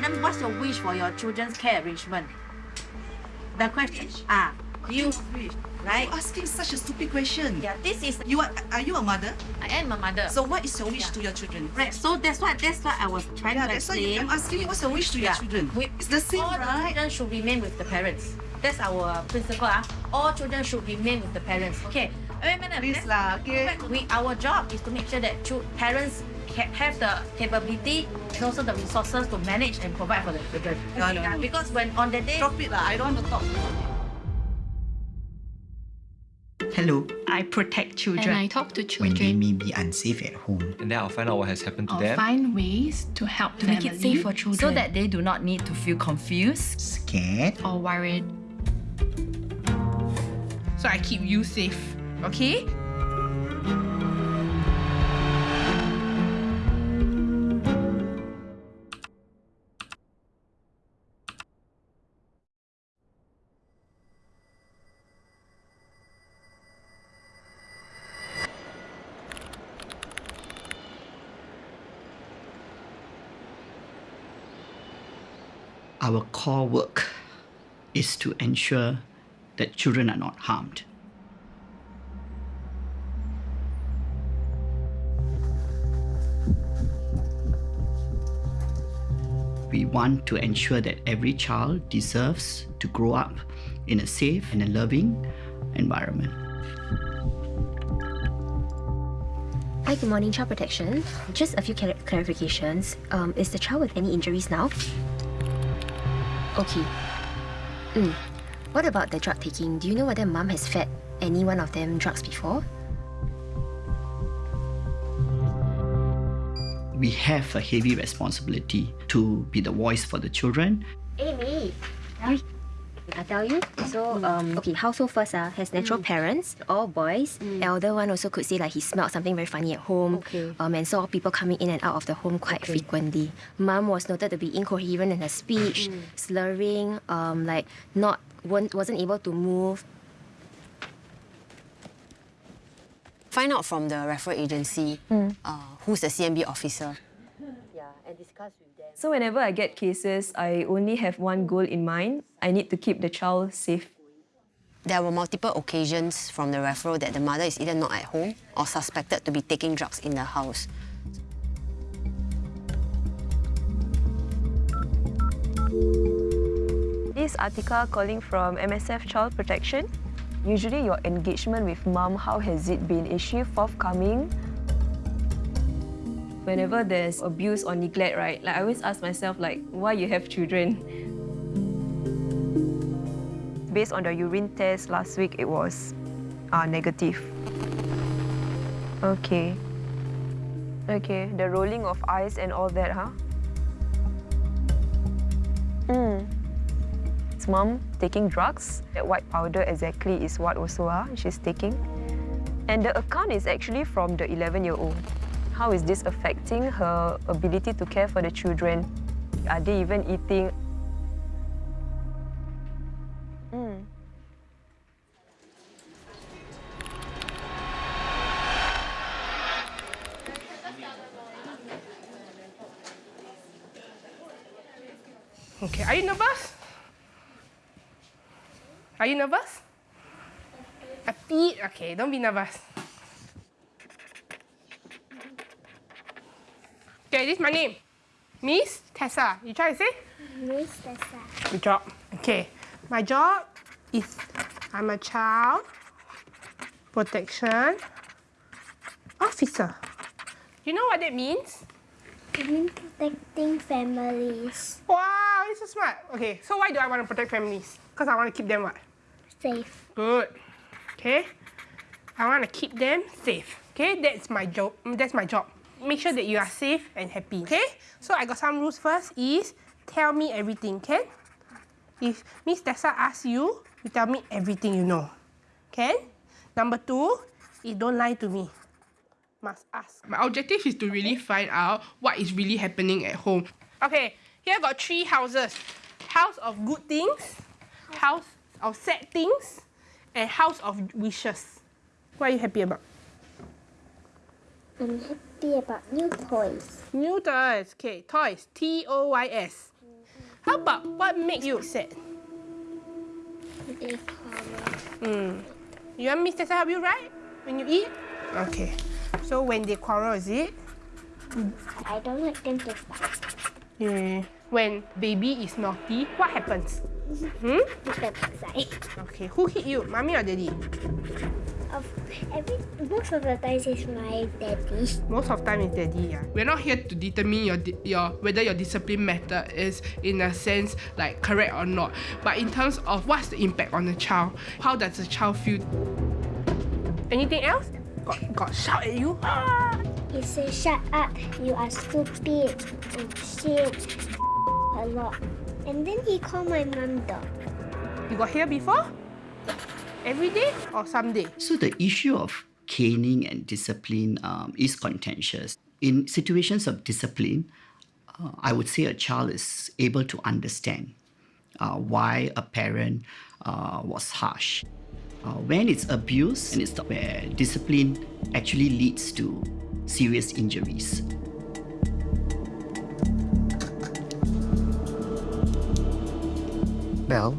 Madam, what's your wish for your children's care arrangement? The question, ah, you, right? You're asking such a stupid question. Yeah, this is, You are, are you a mother? I am a mother. So what is your wish Yeah. to your children? Right, so that's what that's what I was trying Yeah, to that's why explain. I'm asking you what's your wish to your children. We- It's the same, All the children should remain with the parents. That's our principle. Ah, all children should remain with the parents. Okay. Wait, madam. Please lah, okay? We, our job is to make sure that parents have the capability and also the resources to manage and provide for the children. No, no, Yeah, no. Because when on the day, Drop it lah. I don't want to talk. Hello. I protect children. And I talk to children. When they may be unsafe at home, and then I'll find out what has happened to I'll them. find ways to help to make it safe for children. So that they do not need to feel confused. scared, or worried. So I keep you safe, okay? Our core work is to ensure that children are not harmed. We want to ensure that every child deserves to grow up in a safe and a loving environment. Hi, good morning, Child Protection. Just a few clar- clarifications. Um, is the child with any injuries now? Okay. Mm. What about the drug taking? Do you know whether mom has fed any one of them drugs before? We have a heavy responsibility to be the voice for the children Amy! I tell you. So, um, okay, household first uh, has natural parents, all boys. Elder one also could say like he smelled something very funny at home. Okay. Um, and saw people coming in and out of the home quite frequently. Mom was noted to be incoherent in her speech, slurring, um, like not weren't, wasn't able to move. find out from the referral agency uh, who's the CNB officer. Yeah, and discuss with them. So whenever I get cases, I only have one goal in mind. I need to keep the child safe. There were multiple occasions from the referral that the mother is either not at home or suspected to be taking drugs in the house. This article calling from MSF Child Protection. Usually your engagement with mom, how has it been? Is she forthcoming? Whenever there's abuse or neglect, right, like I always ask myself, like, why you have children? Based on the urine test last week, it was uh, negative. Okay. Okay, the rolling of eyes and all that, huh? Mm. Is mom taking drugs? That white powder exactly is what also ah, she's taking. And the account is actually from the 11-year-old. How is this affecting her ability to care for the children? Are they even eating? Mm. Okay, are you nervous? Are you nervous? A bit? Okay, don't be nervous. Okay, this is my name. Miss Tessa. You try to say? Miss Tessa. Good job. Okay, my job is I'm a child protection officer. You know what that means? In protecting families. Wow, you're so smart. Okay, so why do I want to protect families? Because I want to keep them what? Safe. Good. Okay. I want to keep them safe. Okay, that's my job. That's my job. Make sure that you are safe and happy. Okay. So I got some rules. First is tell me everything. Can? If Miss Tessa asks you, you tell me everything you know. Can? Number two is don't lie to me. Must ask. My objective is to really find out what is really happening at home. Okay, here I got three houses. House of good things, house of sad things, and house of wishes. What are you happy about? I'm happy about new toys. New toys. Okay, toys. T O Y S. How about what makes you sad? They quarrel. Hmm. You want Miss Tessa help you write when you eat? Okay. So when they quarrel, is it? I don't like them to fight. Yeah. When baby is naughty, what happens? Hmm? Put them aside. Okay. Who hit you, mommy or daddy? Of every most of the times it's my daddy. Most of time is daddy. Yeah. We're not here to determine your your whether your discipline method is in a sense like correct or not, but in terms of what's the impact on the child. How does the child feel? Anything else? Got got shout at you? He says, shut up, you are stupid and shit a lot. And then he called my mom dog. You got here before? Every day or some day? So the issue of caning and discipline um, is contentious. In situations of discipline, uh, I would say a child is able to understand uh, why a parent uh, was harsh. Uh, when it's abuse and it's where discipline actually leads to serious injuries. Well,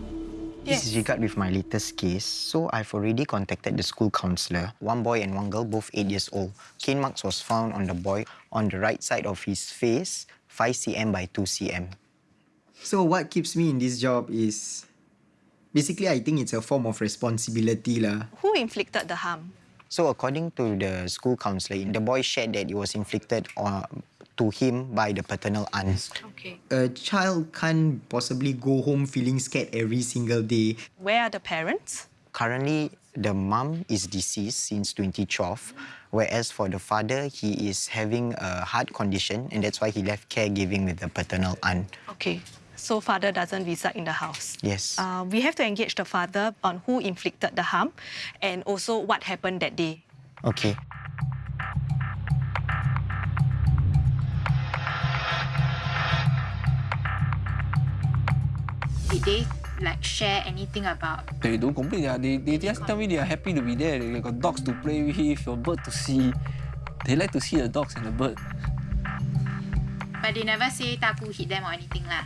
this is regard with my latest case. So I've already contacted the school counselor. One boy and one girl, both eight years old. Cane marks was found on the boy on the right side of his face, 5 cm by 2 cm. So what keeps me in this job is basically I think it's a form of responsibility lah. Who inflicted the harm? So according to the school counselor, the boy shared that it was inflicted uh, to him by the paternal aunt. Okay. A child can't possibly go home feeling scared every single day. Where are the parents? Currently, the mum is deceased since 2012, whereas for the father, he is having a heart condition and that's why he left caregiving with the paternal aunt. Okay. So father doesn't reside in the house. Yes. Uh, we have to engage the father on who inflicted the harm and also what happened that day. Okay. Did they like share anything about They don't complain. Yeah. They, they just tell me they are happy to be there. They got dogs to play with, a bird to see. They like to see the dogs and the bird. but they never say Taku hit them or anything lah.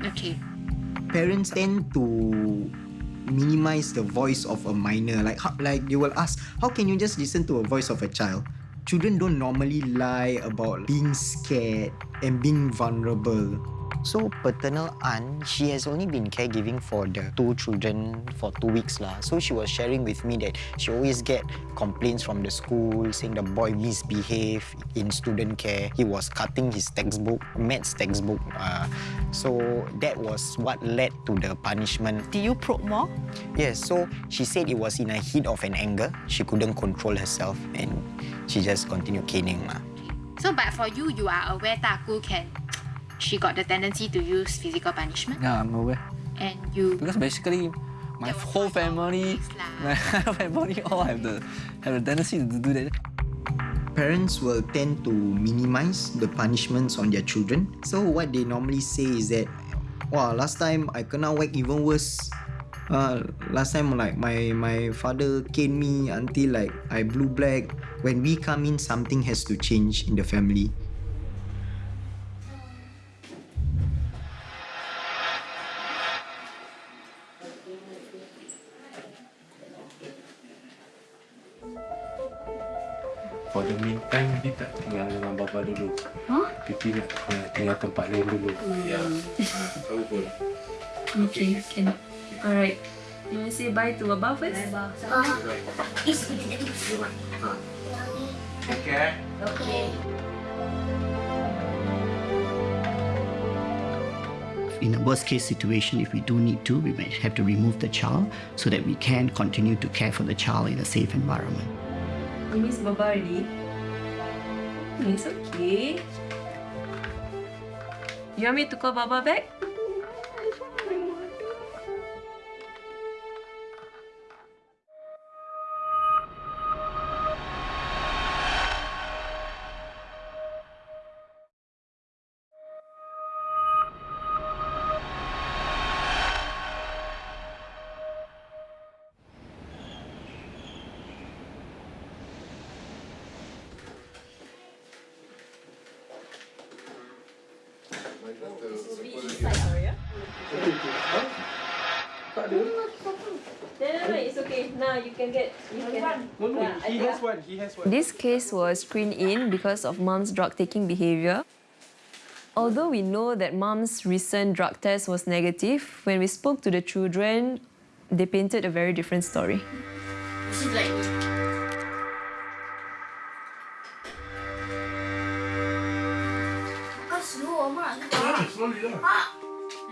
Okay. Parents tend to minimize the voice of a minor. Like how, like they will ask, how can you just listen to a voice of a child? Children don't normally lie about being scared and being vulnerable. So paternal aunt, she has only been caregiving for the two children for two weeks lah. So she was sharing with me that she always get complaints from the school saying the boy misbehaved in student care. He was cutting his textbook, maths textbook. Uh, so that was what led to the punishment. Did you probe more? Yes. So she said it was in a heat of an anger. She couldn't control herself and she just continued caning lah. So but for you, you are aware that Taku can she got the tendency to use physical punishment Yeah, I'm aware. and you Because basically, my whole family, my family all have the have the tendency to do that. Parents will tend to minimize the punishments on their children. So what they normally say is that, wow, last time I cannot whack even worse. Uh, last time like my my father caned me until like I blew black. When we come in, something has to change in the family. Tempat lain dulu. Ya. Tahu pun. Okay, can. Alright. You want to say bye to Abah first? Bye, Take care. Okay. In a worst case situation, if we do need to, we might have to remove the child so that we can continue to care for the child in a safe environment. You miss Baba already? It's okay. You want me to call Baba back? He has one. He has one. This case was screened in because of mom's drug taking behavior. Although we know that mom's recent drug test was negative, when we spoke to the children, they painted a very different story. She's like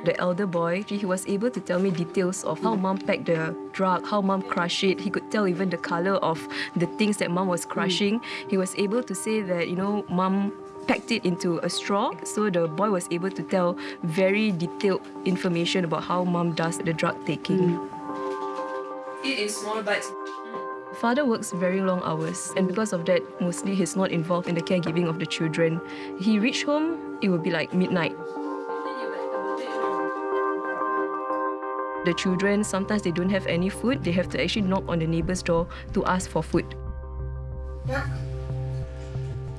The elder boy, he was able to tell me details of how mom packed the drug, how mom crushed it. He could tell even the color of the things that mom was crushing. He was able to say that, you know, mom packed it into a straw. So the boy was able to tell very detailed information about how mom does the drug taking. Hmm. Eat in small bites. Father works very long hours, and because of that, mostly he's not involved in the caregiving of the children. He reached home, it would be like midnight. The children, sometimes they don't have any food, they have to actually knock on the neighbor's door to ask for food.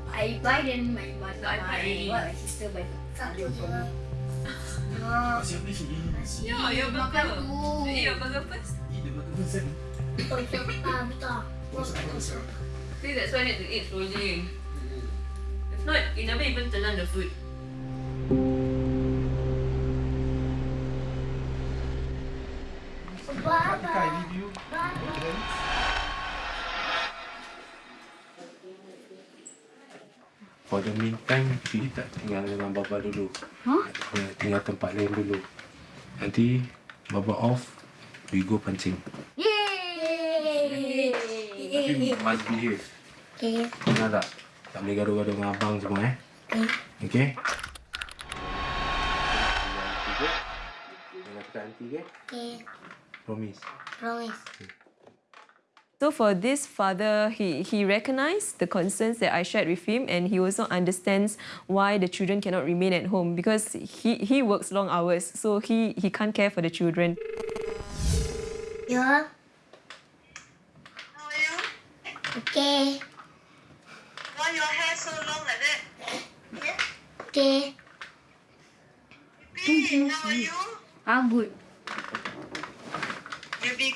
I buy then my mother, my what, my sister buy satu je. Yeah, your burger. You eat your burger first. Oh, so, ah, betul. See, that's why I need to eat slowly. If not, you never even telan the food. For the meantime, Fili tak tinggal dengan Baba dulu. Huh? Dia tinggal tempat lain dulu. Nanti Baba off, we go pancing. Yay! Tapi must behave. Okay. Dengar tak? Tak boleh gaduh-gaduh dengan abang semua eh. Okay? Jangan cakap nanti, okay? Okay. Promise. Promise. So for this father, he, he recognized the concerns that I shared with him and he also understands why the children cannot remain at home because he, he works long hours, so he, he can't care for the children. Yeah. Okay. Why your hair so long like that? Okay. how are you? I'm good.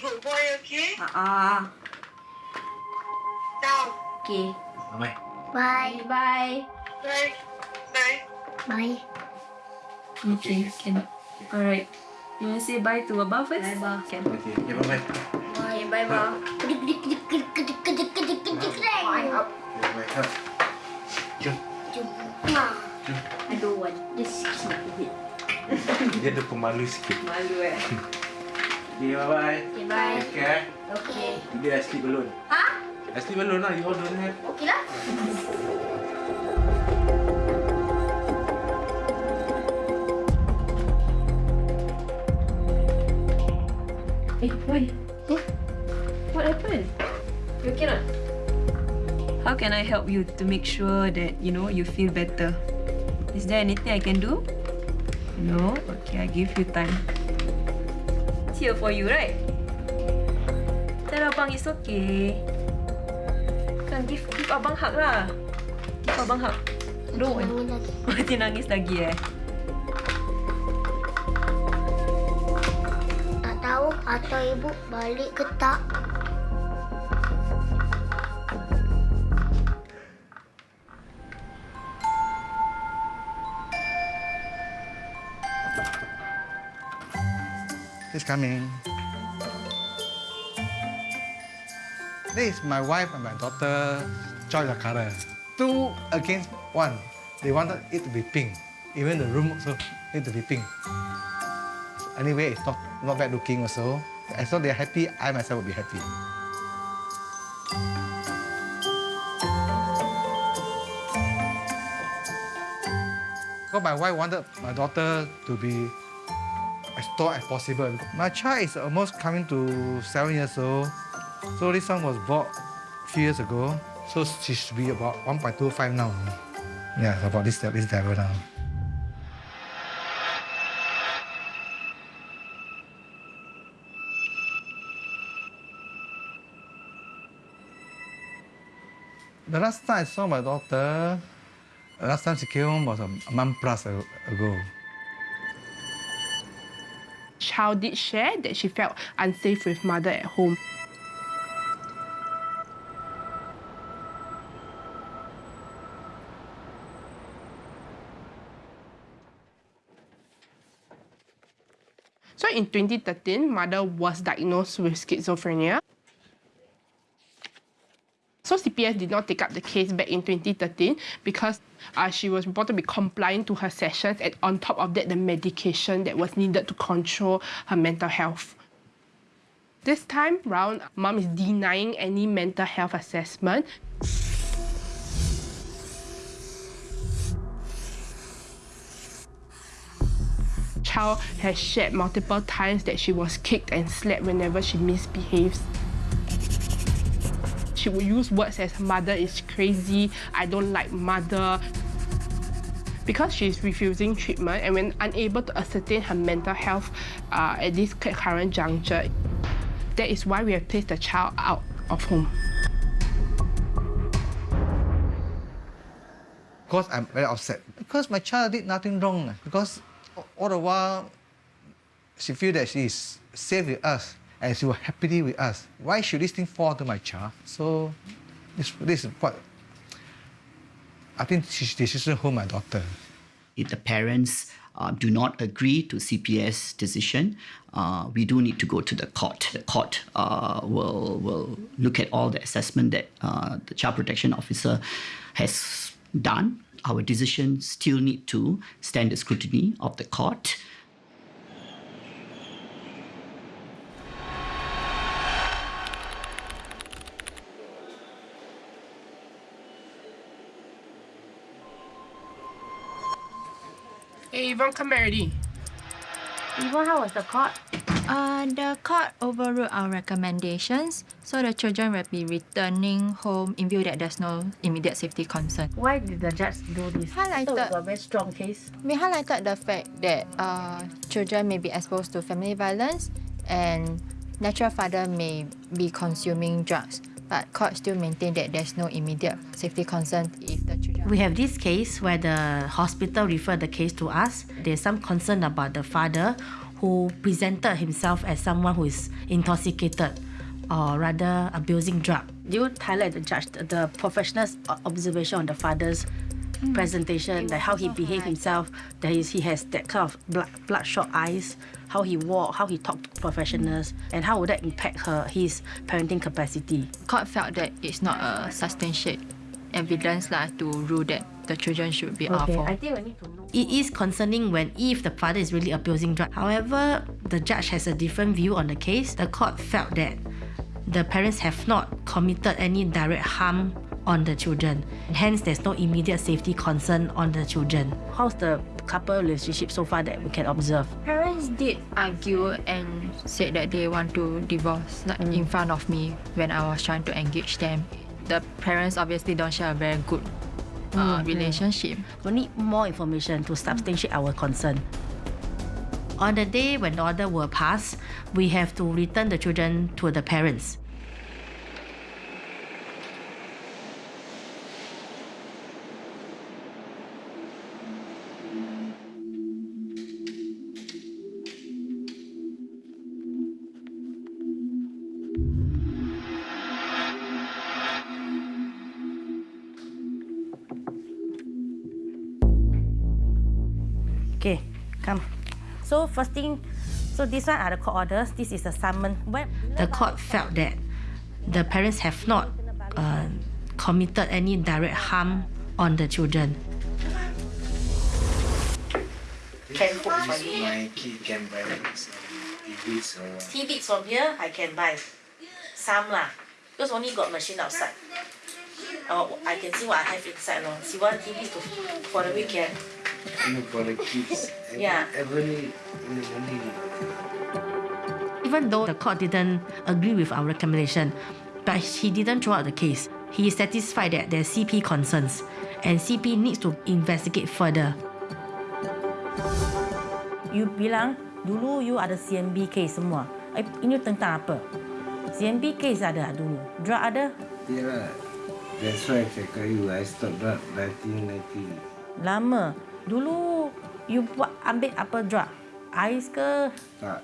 Boy, okay? Ah. Now. Okay. Bye. Bye. Bye. Bye. Bye. Bye. Okay, can. Alright. You want to say bye to Abah first? Bye, Abah. Can. Okay, okay bye-bye. Okay, bye, bye. Bye. Bye-bye. Hug. Jom. I don't want. Just keep it. Dia ada pemalu sikit. Malu eh. Okay, bye-bye. Okay, bye. Take care. Okay. Today I sleep alone. Huh? I sleep alone lah. You all don't have. Okay lah. Hey, why? What happened? You okay not? How can I help you to make sure that, you know, you feel better? Is there anything I can do? No? Okay, I give you time. Here for you, right? Tell Abang it's okay. Kan, give, give Abang hug lah. Give Abang hug. Don't want. Dia nangis lagi eh? Tak tahu atau ibu balik ke tak. He's coming. This is my wife and my daughter, Joy Lakara. Two against one. They wanted it to be pink. Even the room also need to be pink. Anyway, it's not, not bad looking also. As long they're happy, I myself will be happy. Because my wife wanted my daughter to be as possible. My child is almost coming to seven years old. So this one was bought few years ago. So she should be about 1.25 now. Yeah, about this, this level now. The last time I saw my daughter, Last time she came home was a month plus ago. Child did share that she felt unsafe with mother at home. So in 2013, mother was diagnosed with schizophrenia. So CPS did not take up the case back in 2013 because uh, she was reported to be compliant to her sessions and on top of that, the medication that was needed to control her mental health. This time round, mom is denying any mental health assessment. Child has shared multiple times that she was kicked and slapped whenever she misbehaves. She would use words as mother is crazy, I don't like mother. Because she is refusing treatment and when unable to ascertain her mental health uh, at this current juncture, that is why we have placed the child out of home. Of course, I'm very upset. Because my child did nothing wrong. Because all the while, she feel that she is safe with us and she was happily with us. Why should this thing fall to my child? So this, this is what I think she should hold my daughter. If the parents uh, do not agree to CPS decision, uh, we do need to go to the court. The court uh, will will look at all the assessment that uh, the child protection officer has done. Our decision still need to stand the scrutiny of the court. Yvonne, come back already. Yvonne, how was the court? Uh, the court overruled our recommendations, so the children will be returning home in view that there's no immediate safety concern. Why did the judge do this? Highlighted- So it's a very strong case. We highlighted the fact that uh, children may be exposed to family violence and natural father may be consuming drugs, but court still maintained that there's no immediate safety concern if the children. We have this case where the hospital referred the case to us. There's some concern about the father who presented himself as someone who is intoxicated or rather abusing drug. Do you highlight the judge the, the professional observation on the father's hmm. presentation, like how he behaved himself, that he's, he has that kind of blood, bloodshot eyes, how he walk, how he talked to professionals, and how would that impact her his parenting capacity? Court felt that it's not a substantiate evidence lah to rule that the children should be out Okay, for. I think we need to know. It is concerning when if the father is really abusing drug. However, the judge has a different view on the case. The court felt that the parents have not committed any direct harm on the children. Hence, there's no immediate safety concern on the children. How's the couple relationship so far that we can observe? Parents did argue and said that they want to divorce like in mm. front of me when I was trying to engage them. The parents obviously don't share a very good uh, Mm, mm. relationship. We need more information to substantiate our concern. On the day when the order will pass, we have to return the children to the parents. So first thing, so this one are the court orders. This is the summon. When the court felt that the parents have not uh, committed any direct harm on the children. Can cook for you. My kid can buy some TVs or what. Tea from here, I can buy. Some lah. Because only got machine outside. Oh, I can see what I have inside lor. See one tea bits to, for the weekend. You know, for the kids. Yeah. Every, every. Even though the court didn't agree with our recommendation, but he didn't throw out the case. He is satisfied that there's CP concerns and CP needs to investigate further. You bilang dulu you ada CNB case semua. Eh, ini tentang apa? CNB case ada dulu. Drug ada? Yeah. That's why I cakap you, I stopped drug 1990. Lama. Dulu you buat ambil apa drug? Ais ke Tak.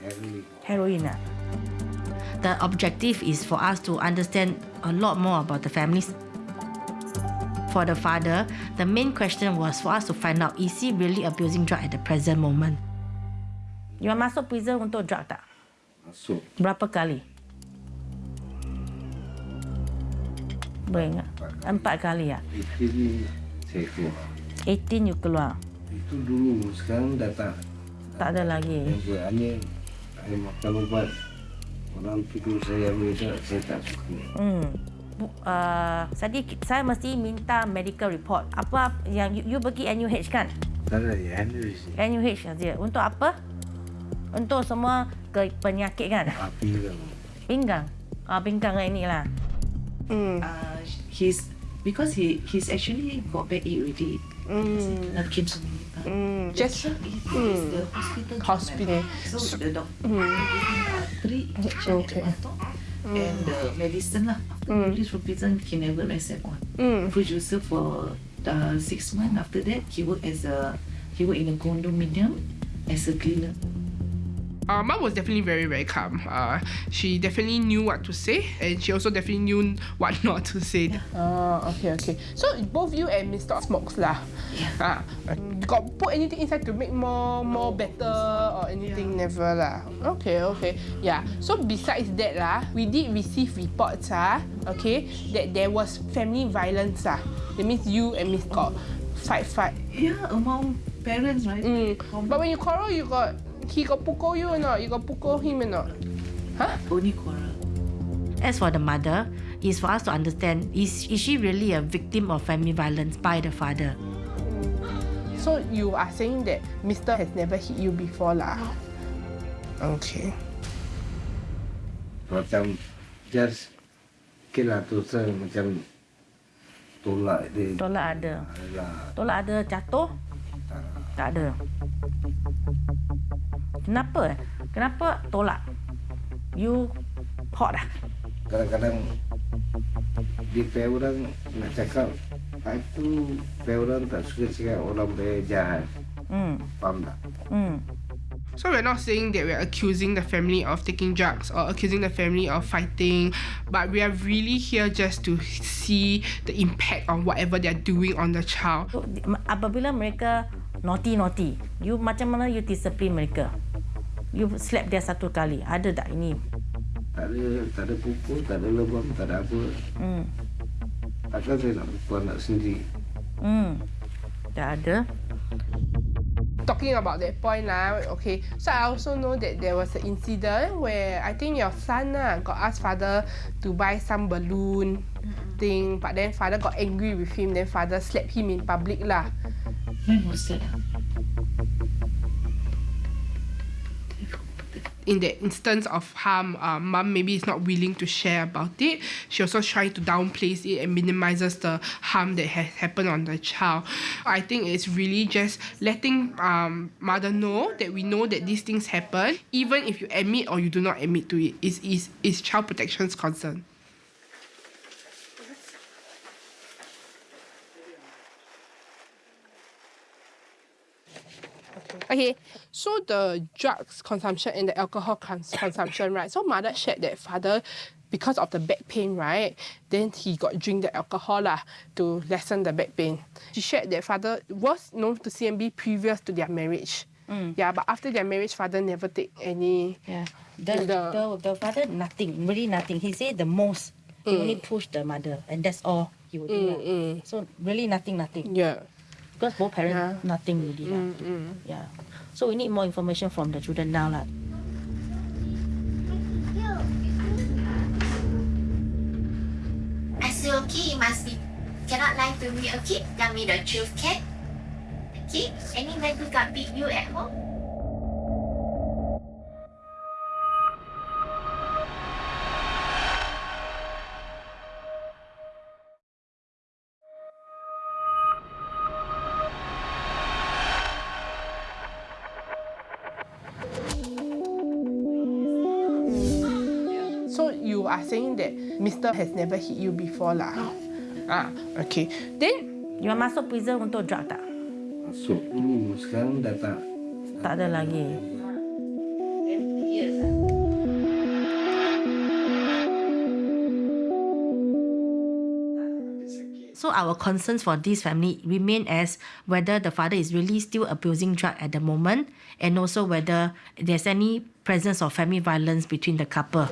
Heroin. heroin ah? The objective is for us to understand a lot more about the families. For the father, the main question was for us to find out is he really abusing drug at the present moment. You masuk prison untuk drug tak? Masuk. Berapa kali? Boleh ingat? Empat kali ya? Itu ni saya keluar. 18 you keluar. Itu dulu. Sekarang dah tak. Tak ada lagi. Hanya saya makan ubat. Orang tidur saya tak, saya tak suka. Hmm. Uh, tadi saya mesti minta medical report. Apa yang you, you pergi NUH kan? Tak ada, ya, handle NUH saja. Untuk apa? Untuk semua ke penyakit kan? Api lah. Pinggang. Ah, pinggang ini lah. Mm. Uh, he's because he he's actually got back already. Mm. Not came to me. but Mm. the Just mm. hospital. Hospital. So the doctor Mm. three injection Okay. the bottom and the medicine lah. After Mm. he released from prison, he never accept one. Mm. Producer for uh, six months. After that, he worked as a he worked in a condominium as a cleaner. Uh, mom was definitely very, very calm. Uh, she definitely knew what to say, and she also definitely knew what not to say. Oh, okay, okay. So both you and Mr. smokes lah. Yeah. Uh, got put anything inside to make more, more better or anything? Never lah. Okay, okay. Yeah. So besides that lah, we did receive reports ah, okay, that there was family violence ah. That means you and Miss got fight, fight. Yeah, among parents, right? Mm. But when you quarrel, you got he got pukul you or not? You got pukul him or not? Huh? Only quarrel. As for the mother, is for us to understand is is she really a victim of family violence by the father? So you are saying that Mister has never hit you before lah? Okay. Macam just okay lah tu saya macam tolak dia. Tolak ada. Alah. Tolak ada jatuh? Tak ada. Kenapa? eh? Kenapa tolak? You hot ah? Kadang-kadang dia pay orang nak cakap ah, itu pay orang tak suka cakap orang pay jahat. Hmm. Faham tak? Hmm. So we're not saying that we're accusing the family of taking drugs or accusing the family of fighting, but we are really here just to see the impact on whatever they're doing on the child. So, di- apabila mereka naughty naughty, you macam mana you discipline mereka? You slap dia satu kali. Ada tak ini? Tak ada, tak ada pukul, tak ada lebam, tak ada apa. Hmm. Takkan saya nak pukul anak sendiri. Hmm. Tak ada. Talking about that point lah, okay. So I also know that there was an incident where I think your son lah got asked father to buy some balloon thing, but then father got angry with him, then father slapped him in public lah. In the instance of harm, uh, mum maybe is not willing to share about it. She also tries to downplays it and minimizes the harm that has happened on the child. I think it's really just letting um, mother know that we know that these things happen, even if you admit or you do not admit to it. Is is is child protection's concern. Okay, so the drugs consumption and the alcohol cons- consumption, right? So mother shared that father, because of the back pain, right? Then he got drink the alcohol lah to lessen the back pain. She shared that father was known to CNB previous to their marriage. Yeah, but after their marriage, father never take any. Yeah. The, the, the, father nothing, really nothing. He said the most. He Mm. only push the mother, and that's all he would do. Mm, mm. So really nothing, nothing. Yeah. Because both parents nothing really. Mm, mm. Yeah. So we need more information from the children now lah. Okay, you must be cannot lie to me, okay? Tell me the truth, can? Okay? Any man who got beat you at home? Mister has never hit you before lah? Ah, okay. Then You masuk prison untuk drug tak? Masuk dulu, sekarang dah tak. Tak ada lagi. So our concerns for this family remain as whether the father is really still abusing drug at the moment and also whether there's any presence of family violence between the couple.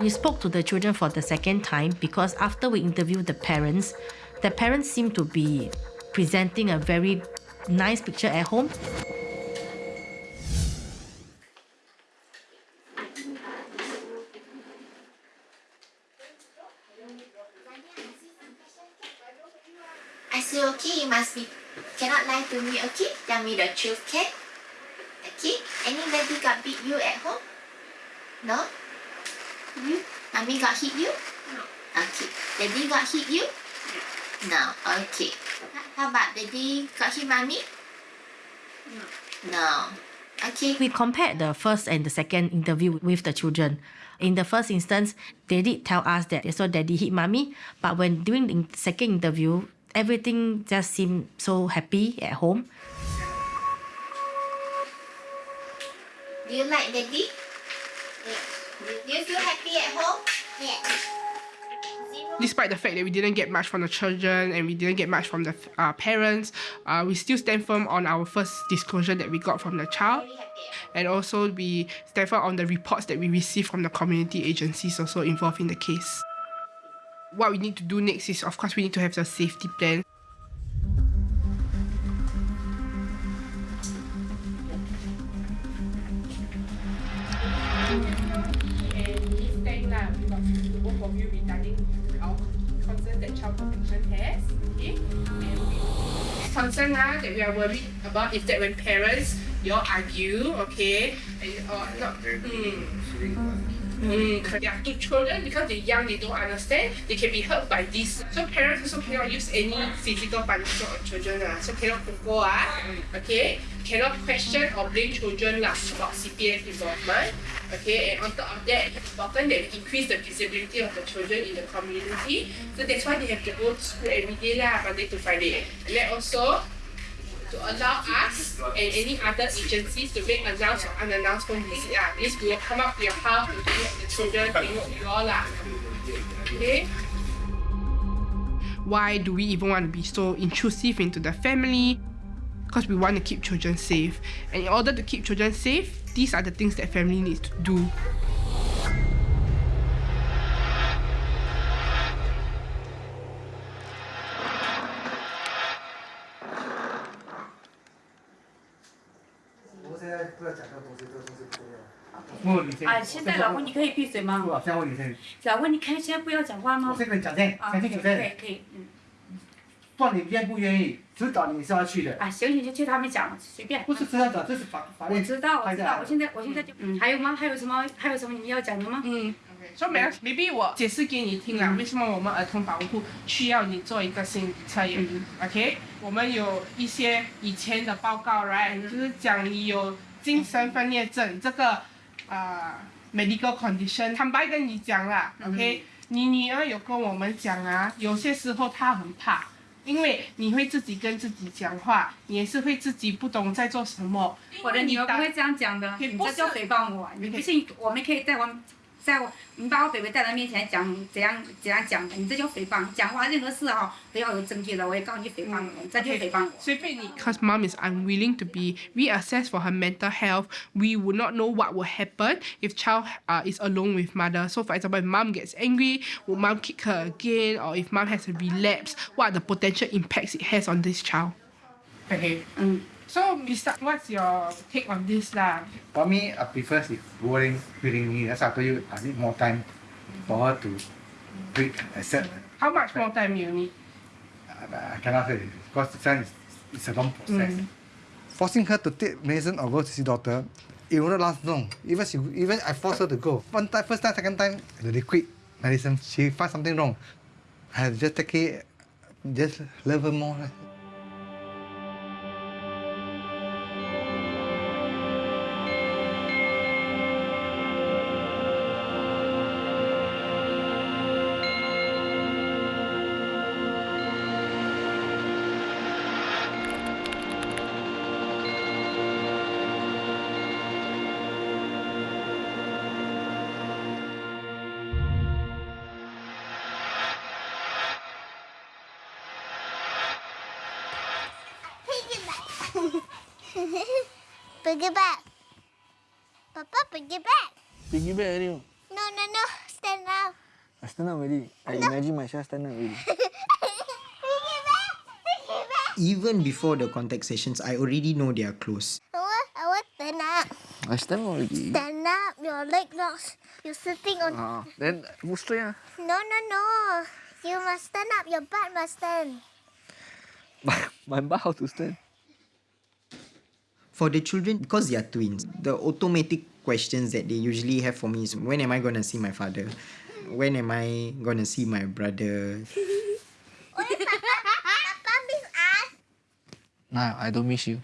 We spoke to the children for the second time because after we interviewed the parents, the parents seem to be presenting a very nice picture at home. I say, okay, you must be, cannot lie to me, okay? Tell me the truth? Okay? Anybody got beat you at home? No? You? Mommy got hit you? No. Okay. Daddy got hit you? No. Okay. How about daddy got hit mommy? No. No. Okay. We compared the first and the second interview with the children. In the first instance, they did tell us that they saw daddy hit mommy, but when doing the second interview, everything just seemed so happy at home. Do you like daddy? Do you feel happy at home? Despite the fact that we didn't get much from the children and we didn't get much from the uh, parents, uh, we still stand firm on our first disclosure that we got from the child. And also we stand firm on the reports that we received from the community agencies also involved in the case. What we need to do next is, of course, we need to have a safety plan. Concern now that we are worried about is that when parents you all argue, okay, and or not mm, Mm, there are two children because they're young, they don't understand, they can be hurt by this. So parents also cannot use any physical punishment on children. Uh. So cannot pukul, uh, okay? Cannot question or blame children lah about CPS involvement. Okay, and on top of that, it's important that we increase the visibility of the children in the community. So that's why they have to go to school every day lah, Monday to Friday. And then also, to allow us and any other agencies to make announced or unannounced phone visit. Ah, this we will come up to your house to meet the children, tengok you all lah. Okay? Why do we even want to be so intrusive into the family? Because we want to keep children safe. And in order to keep children safe, these are the things that family needs to do. Ah, 啊，现在老公你可以闭嘴吗？老公，你可以现在不要讲话吗？我先跟你讲先，讲，先可以可以。可以，嗯。不管你愿不愿意，指导你是要去的。啊，行行就听他们讲，随便。不是指导讲，这是法法律。我知道，我知道，我现在我现在就。嗯，还有吗？还有什么？还有什么你们要讲的吗？嗯。所以 maybe maybe 我解释给你听了，为什么我们儿童保护需要你做一个心理测验，OK？我们有一些以前的报告，right？就是讲你有精神分裂症这个呃 medical condition。坦白跟你讲啦，OK？你女儿有跟我们讲啊，有些时候她很怕。因为你会自己跟自己讲话，你也是会自己不懂在做什么。我的女儿不会这样讲的，你这叫诽谤我。你不信，我们可以在我在我你把我北北带到面前讲怎样怎样讲的，你这叫诽谤。讲话任何事哈都要有证据的，我也告你诽谤我，这就诽谤我。随便你。Because mom is unwilling to be reassessed for her mental health, we would not know what will happen if child uh, is alone with mother. So for example, if mom gets angry, will mom kick her again, or if mom has a relapse, what are the potential impacts it has on this child? Okay. Mm. So, Mr. What's your take on this lah? For me, I prefer if going reading me. That's why I told you I need more time for her to read, accept. How much more time you need? I, I cannot say because this one is it's a long process. Mm. Forcing her to take medicine or go to see doctor, it will not last long. Even she, even I force her to go. One time, first time, second time, they quit medicine. She find something wrong. I just take it, just love her more. Papa pergi back. Pergi back already. No, no, no. Stand up. I stand up already. I imagine myself stand up already. Even before the contact sessions, I already know they are close. I want, I want stand up. I stand up already. Stand up. Your leg not. You're sitting on. Ah, then move straight ah. No, no, no. You must stand up. Your butt must stand. My butt how to stand? For the children, because they are twins, the automatic questions that they usually have for me is when am I going to see my father? When am I going to see my brother? Papa miss us. Nah, I don't miss you.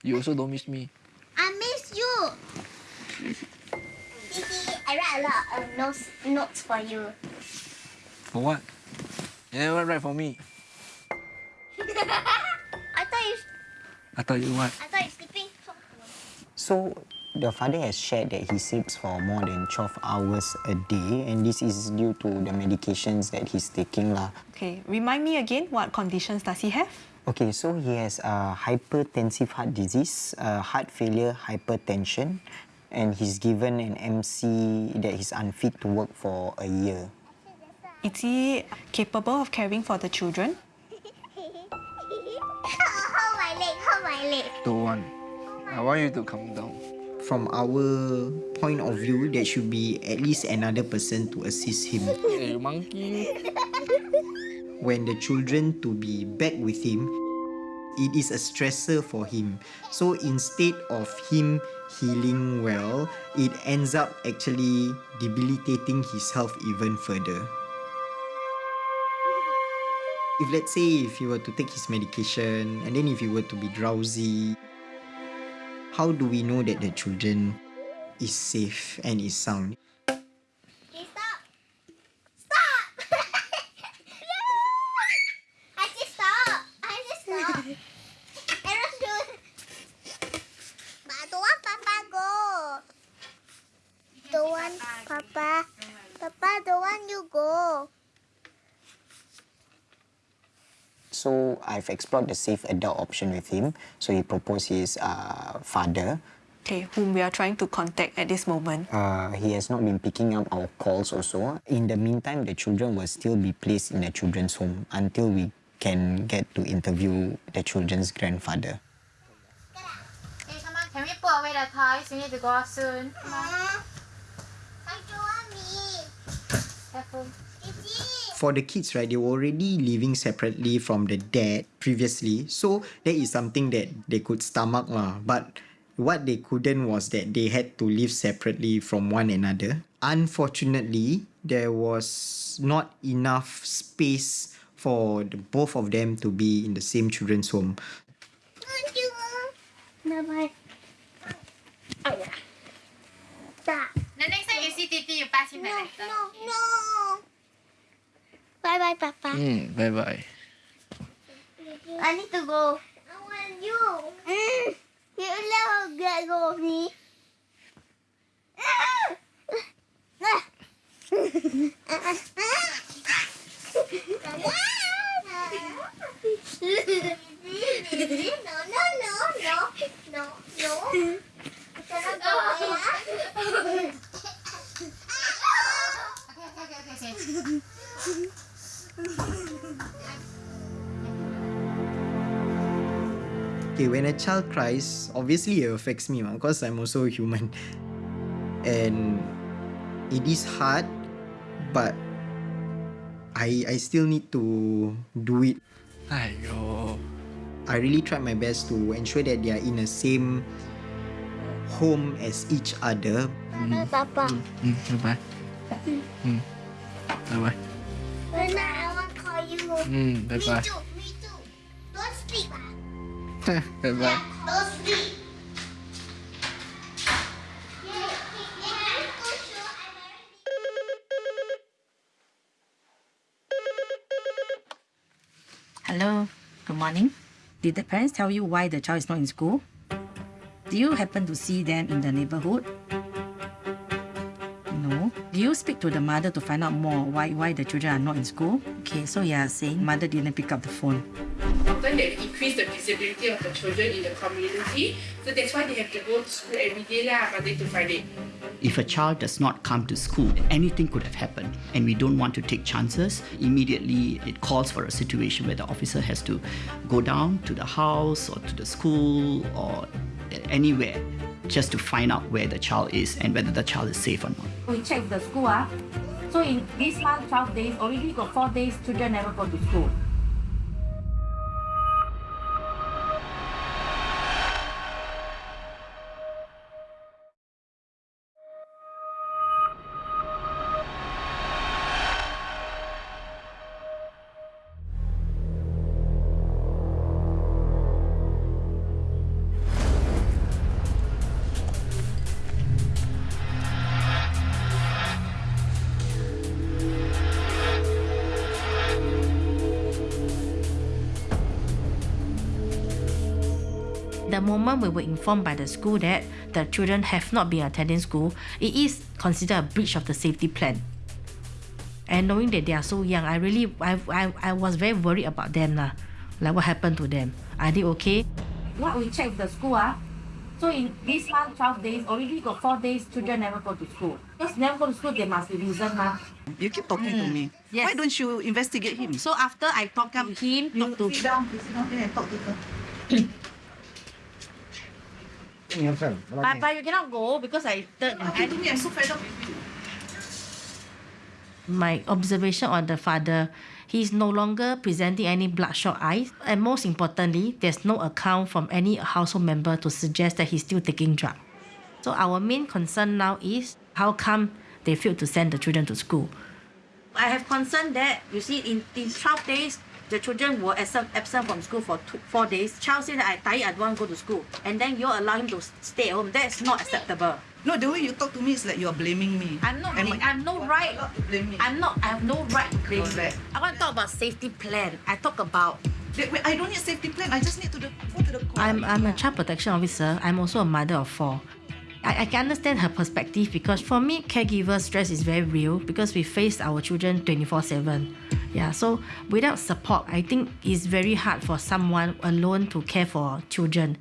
You also don't miss me. I miss you. Titi, I write a lot of notes, notes for you. For what? You never write for me. I thought you. I thought what? I thought you sleeping. So the father has shared that he sleeps for more than 12 hours a day and this is due to the medications that he's taking lah. Okay, remind me again, what conditions does he have? Okay, so he has uh, hypertensive heart disease, uh, heart failure, hypertension, and he's given an MC that he's unfit to work for a year. Is he capable of caring for the children? Don't want. I want you to calm down. From our point of view, there should be at least another person to assist him. Hey, monkey. When the children to be back with him, it is a stressor for him. So instead of him healing well, it ends up actually debilitating his health even further. If let's say if he were to take his medication and then if he were to be drowsy, how do we know that the children is safe and is sound? Okay, stop. Stop. I just stop. I just stop. Arrow shoot. But I don't want Papa go. Don't want Papa. Papa don't want you go. So I've explored the safe adult option with him. So he proposed his uh, father. Okay, whom we are trying to contact at this moment. Uh, he has not been picking up our calls also. In the meantime, the children will still be placed in the children's home until we can get to interview the children's grandfather. Hey, come on, can we put away the toys? We need to go out soon. Come on. I don't want me. Careful. For the kids, right, they were already living separately from the dad previously. So that is something that they could stomach lah. But what they couldn't was that they had to live separately from one another. Unfortunately, there was not enough space for the both of them to be in the same children's home. Bye bye. Oh yeah. Stop. The next time you see Titi, you pass him the letter. No, no. Bye bye, Papa. Mm, bye bye. I need to go. I want you. Mm. You never get go of me. Child cries, obviously it affects me because I'm also human. And it is hard, but I I still need to do it. Aiyo. I really tried my best to ensure that they are in the same home as each other. Bye, Papa. Mm, bye bye. Mm. Bye bye. When I want to call you. Mm, bye bye sleep. Hello, good morning. Did the parents tell you why the child is not in school? Do you happen to see them in the neighborhood? No. Do you speak to the mother to find out more why why the children are not in school? Okay, so you are saying mother didn't pick up the phone. Often they increase the visibility of the children in the community, so that's why they have to go to school every day lah, Monday to Friday. If a child does not come to school, anything could have happened, and we don't want to take chances. Immediately, it calls for a situation where the officer has to go down to the house or to the school or anywhere just to find out where the child is and whether the child is safe or not. We check the school ah. So in this month, 12 days, already got 4 days children never go to school. Informed by the school that the children have not been attending school, it is considered a breach of the safety plan. And knowing that they are so young, I really, I, I, I was very worried about them lah. Like what happened to them. Are they okay? What we check the school ah. So in this month, 12 days, already got 4 days children never go to school. Because never go to school, they must be reason mah. You keep talking to me. Yes. Why don't you investigate him? So after I talk to him, you talk to Sit down, sit down there and talk to her. But, but you cannot go because I third. Okay, to me, I'm so fed up with you. my observation on the father, he's no longer presenting any bloodshot eyes. And most importantly, there's no account from any household member to suggest that he's still taking drugs. So our main concern now is how come they failed to send the children to school. I have concern that, you see, in, in 12 days, the children were absent, absent from school for two, four days. Child said that I tired, I don't want to go to school. And then you allow him to stay at home. That's not acceptable. No, the way you talk to me is like you're blaming me. I'm not. And I'm no right. to blame me. I'm not. I have no right to blame you. I want to talk about safety plan. I talk about. Wait, wait, I don't need safety plan. I just need to the, go to the court. I'm I'm a child protection officer. I'm also a mother of four. I, I can understand her perspective because for me, caregiver stress is very real because we face our children 24 7. Yeah, so without support, I think it's very hard for someone alone to care for children.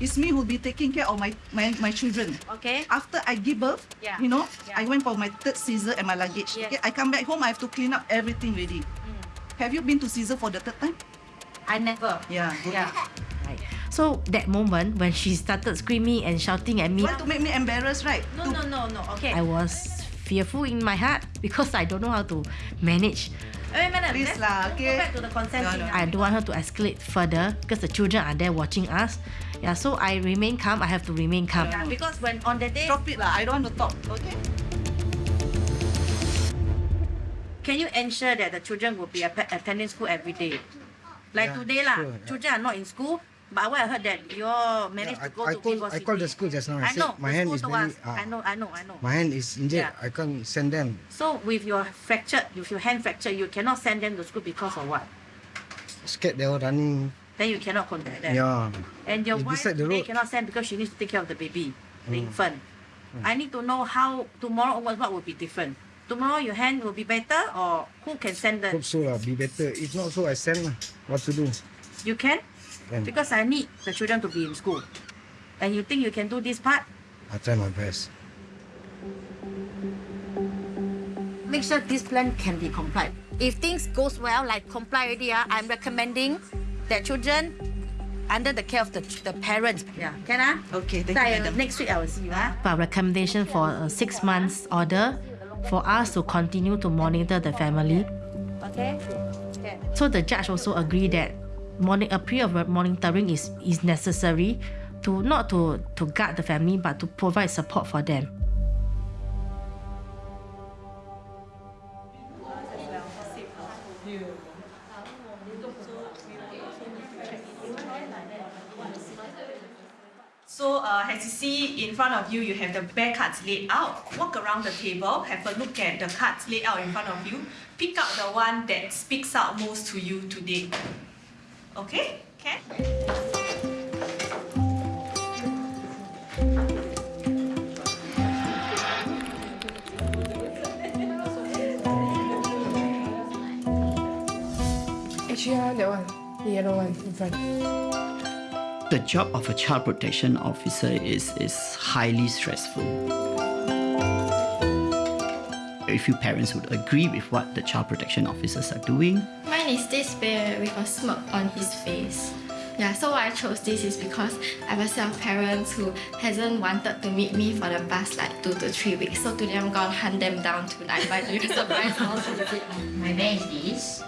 It's me who'll be taking care of my, my, my children. Okay. After I give birth, Yeah. you know, Yeah. I went for my third Caesar and my luggage. Yes. Okay, I come back home, I have to clean up everything ready. Mm. Have you been to Caesar for the third time? I never. Yeah. Good. Yeah. Right. So that moment when she started screaming and shouting at me, Want to make me embarrassed, right? No, no, no, no. Okay. I was fearful in my heart because I don't know how to manage. Wait, wait, wait, Please let's lah, okay? Go back to the consent No, thing. no. Ah. I don't want her to escalate further because the children are there watching us. Yeah, so I remain calm. I have to remain calm. Yeah. Because when on the day, Drop it lah. I don't want to talk. Okay. can you ensure that the children will be attending school every day? Like Yeah, today lah, sure, yeah. children are not in school. But what I heard that you all managed I, to go I to Vivo I called the school just now. I, I said know. my hand is very us. ah, I know, I know, I know. my hand is injured. Yeah. I can't send them. So with your fractured, with your hand fractured, you cannot send them to school because of what? Scared they were running. Then you cannot contact them. Yeah. And your It's wife the today road. cannot send because she needs to take care of the baby, the Mm. infant. I need to know how tomorrow onwards what will be different. Tomorrow your hand will be better or who can send them? Hope so lah. Be better. If not so, I send lah. What to do? you can? Can. Because I need the children to be in school. And you think you can do this part? I try my best. Make sure this plan can be complied. If things goes well, like comply already, ah, I'm recommending that children under the care of the, the parents. Yeah, can ah? Okay, thank So you, I- madam. Next week I will see you. Ah. Our recommendation for a six months order for us to continue to monitor the family. Okay. So the judge also agreed that moni- a period of monitoring is, is necessary to not to, to guard the family but to provide support for them. So uh, as you see in front of you, you have the bear cards laid out. Walk around the table, have a look at the cards laid out in front of you. Pick out the one that speaks out most to you today. Okay? Okay. Uh, that one, the yellow one in front the job of a child protection officer is, is highly stressful. A few parents would agree with what the child protection officers are doing. Mine is this bear with a smirk on his face. Yeah, so why I chose this is because I have a set of parents who hasn't wanted to meet me for the past like two to three weeks. So today I'm gonna hunt them down tonight by doing a surprise house visit. My bear is this.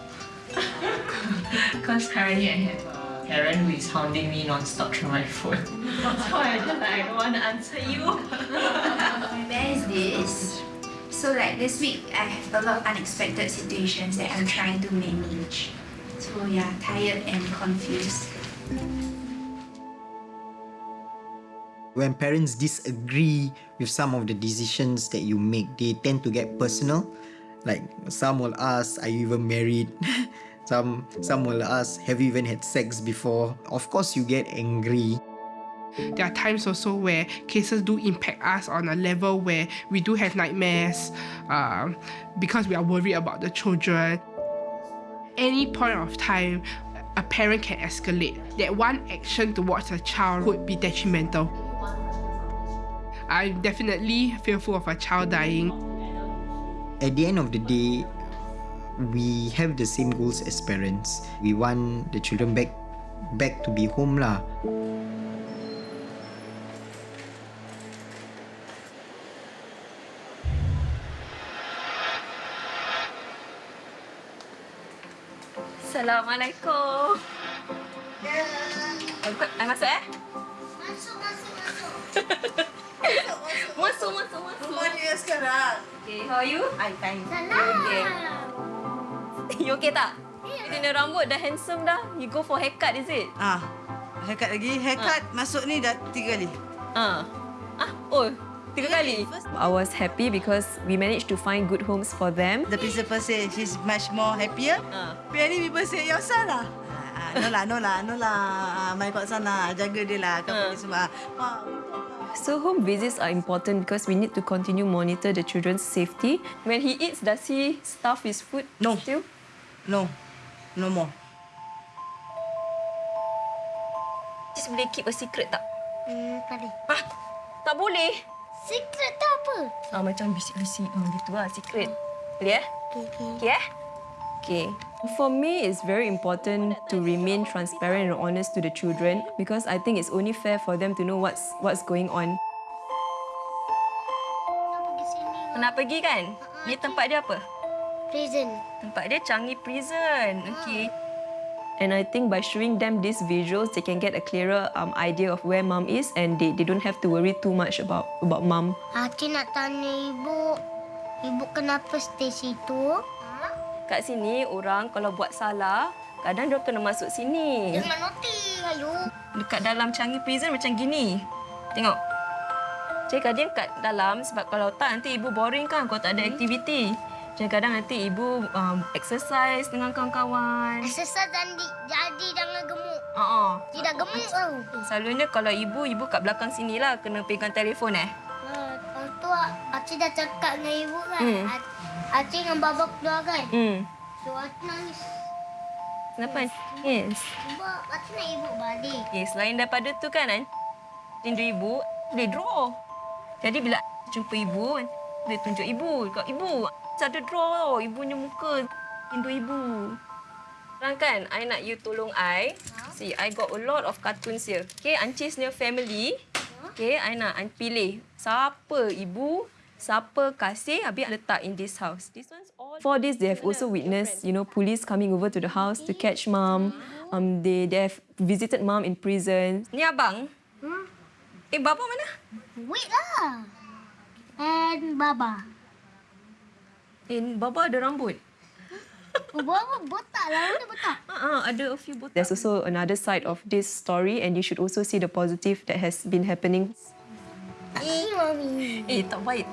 Because currently I have a parent who is hounding me non-stop through my phone. so I just like, I don't want to answer you. My bear is this. So like this week, I have a lot of unexpected situations that I'm trying to manage. So yeah, tired and confused. When parents disagree with some of the decisions that you make, they tend to get personal. Like some will ask, "Are you even married?" some some will ask, "Have you even had sex before?" Of course, you get angry. There are times also where cases do impact us on a level where we do have nightmares um, because we are worried about the children. Any point of time, a parent can escalate. That one action towards a child could be detrimental. I'm definitely fearful of a child dying. At the end of the day, we have the same goals as parents. We want the children back back to be home lah. Assalamualaikum. Masuk, I masuk eh? Masuk, masuk, masuk. Masuk, masuk, masuk. Rumah dia sekarang. Okay, how are you? I'm fine. Okay. You okay tak? Ini yeah. rambut dah handsome dah. You go for haircut is it? Ah, haircut lagi. Haircut masuk ni dah tiga kali. Ah. Ah, oh, tiga kali. I was happy because we managed to find good homes for them. The principal say she's much more happier. Ah. Many people say, you're Sarah. Ah, no lah, no lah, no lah. Ah, mai kat sana, jaga dia lah. Kau pergi semua. So home visits are important because we need to continue monitor the children's safety. When he eats, does he stuff his food no. still? No. No more. Just boleh keep a secret tak? Hmm, tadi. Ah, tak boleh. Secret tu apa? Ah, macam bisik-bisik. Ah, gitu lah, secret. Boleh eh? Okay, okay. Okay eh? Okay. For me, it's very important to remain transparent and honest to the children because I think it's only fair for them to know what's what's going on. Nak pergi kan? Ni tempat dia apa? Prison. Tempat dia Changi Prison. Okay. And I think by showing them these visuals, they can get a clearer um, idea of where mom is and they, they don't have to worry too much about about mom. Hati nak tanya ibu. Ibu kenapa stay situ? Kat sini, orang kalau buat salah, kadang dia kena masuk sini. Jangan noti, ayo. Dekat dalam Changi Prison macam gini. Tengok. Cik kadang kat dalam sebab kalau tak nanti ibu boring kan kalau tak ada aktiviti. Jadi kadang nanti ibu um, exercise dengan kawan-kawan. Exercise dan di, jadi jangan gemuk. Uh-uh. Tidak gemuk tau. Selalunya kalau ibu, ibu kat belakang sini lah kena pegang telefon eh. Nah, Lepas tu Acik dah cakap dengan ibu kan. Hmm. Acik dengan baba keluar kan. Hmm. So Acik nangis. Kenapa? Yes. Ibu, Acik nak ibu balik. Okay, selain daripada tu kan, kan rindu ibu, boleh draw. Jadi bila jumpa ibu, boleh tunjuk ibu. Dekat ibu, ada draw tau, ibunya muka. Rindu ibu. Sekarang kan, I nak you tolong I. See, I got a lot of cartoons here. Okay, Ancis punya family. Okay, I nak I pilih siapa ibu, siapa kasih, habis letak in this house. This one's all... For this, they have also witnessed, you know, police coming over to the house to catch mom. Um, they, they have visited mom in prison. Ni abang. Hmm? Eh, bapa mana? Wait lah. And baba. Eh, baba ada rambut. Oh, baba botak lah. Mana botak? Uh, ada a few botak. There's also another side of this story and you should also see the positive that has been happening. Eh, mami. Eh, tak baik.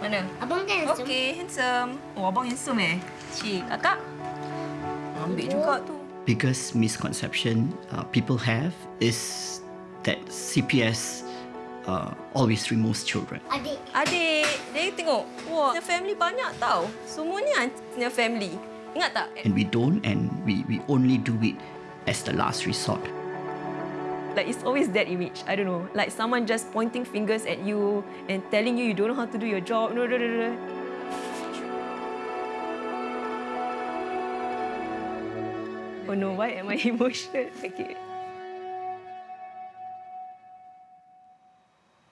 Mana? Abang kan handsome? Okay, handsome. Oh, abang handsome eh. Cik, kakak. Ambil juga tu. biggest misconception uh, people have is that CPS uh, always removes children. Adik. Adik, dia tengok. Wah, dia family banyak tau. Semuanya punya family. Ingat tak? And we don't, and we, we only do it as the last resort. Like it's always that image. I don't know. Like someone just pointing fingers at you and telling you you don't know how to do your job. No, no, no, no. Oh no, why am I emotional? Okay.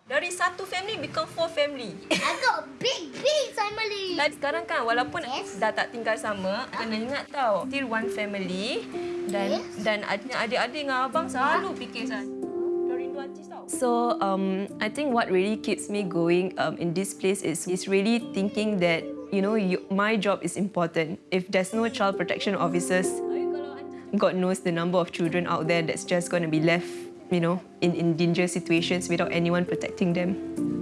Dari satu family become four family. I got big, big family. Dan sekarang kan walaupun yes. dah tak tinggal sama, kena ingat tau, still one family dan yes. dan adik-adik dengan abang selalu fikir saya. So um, I think what really keeps me going um, in this place is is really thinking that you know you, my job is important. If there's no child protection officers, God knows the number of children out there that's just going to be left, you know, in, in dangerous situations without anyone protecting them.